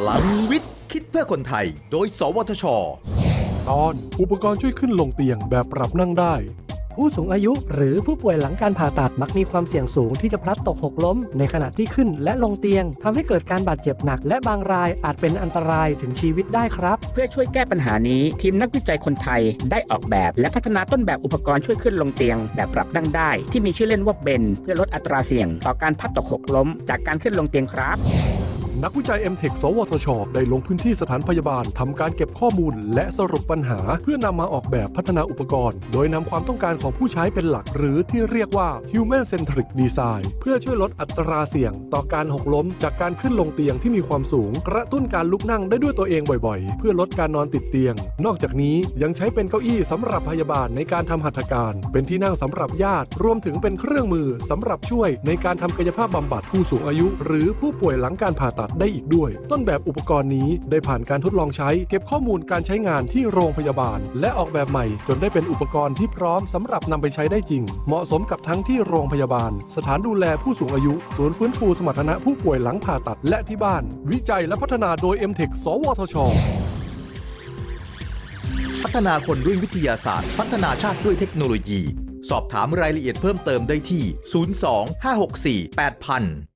พลังวิทย์ คิดเพื่อคนไทย โดย สวทช ตอนอุปกรณ์ช่วยขึ้นลงเตียงแบบปรับนั่งได้ ผู้สูงอายุหรือผู้ป่วยหลังการผ่าตัดมักมีความเสี่ยงสูงที่จะพลัดตกหกล้ม ในขณะที่ขึ้นและลงเตียงทำให้เกิดการบาดเจ็บหนัก และบางรายอาจเป็นอันตรายถึงชีวิตได้ครับ เพื่อช่วยแก้ปัญหานี้ทีมนักวิจัยคนไทยได้ออกแบบและพัฒนาต้นแบบอุปกรณ์ช่วยขึ้นลงเตียง แบบปรับนั่งได้ ที่มีชื่อเล่นว่าเบนเพื่อลดอัตราเสี่ยง ต่อการพลัดตกหกล้ม จากการขึ้นลงเตียงครับ นักวิจัย m t e c h สวทช ได้ลงพื้นที่สถานพยาบาลทำการเก็บข้อมูล และสรุปปัญหา เพื่อนำมาออกแบบพัฒนาอุปกรณ์ โดยนำความต้องการของผู้ใช้เป็นหลัก หรือที่เรียกว่า human centric design เพื่อช่วยลดอัตราเสี่ยง ต่อการหกล้ม จากการขึ้นลงเตียงที่มีความสูง กระตุ้นการลุกนั่งได้ด้วยตัวเองบ่อยๆ เพื่อลดการนอนติดเตียง นอกจากนี้ยังใช้เป็นเก้าอี้สำหรับพยาบาลในการทำหัตถการ เป็นที่นั่งสำหรับญาติ รวมถึงเป็นเครื่องมือสำหรับช่วย ในการทำกายภาพบำบัดผู้สูงอายุ หรือผู้ป่วยหลังการผ่าตัดได้อีกด้วย ต้นแบบอุปกรณ์นี้ได้ผ่านการทดลองใช้ เก็บข้อมูลการใช้งานที่โรงพยาบาล และออกแบบใหม่จนได้เป็นอุปกรณ์ที่พร้อมสำหรับนำไปใช้ได้จริง เหมาะสมกับทั้งที่โรงพยาบาล สถานดูแลผู้สูงอายุ ศูนย์ฟื้นฟูสมรรถนะผู้ป่วยหลังผ่าตัดและที่บ้าน วิจัยและพัฒนาโดย m t e c h สวทช พัฒนาคนด้วยวิทยาศาสตร์ พัฒนาชาติด้วยเทคโนโลยี สอบถามรายละเอียดเพิ่มเติมได้ที่ 02 564 8000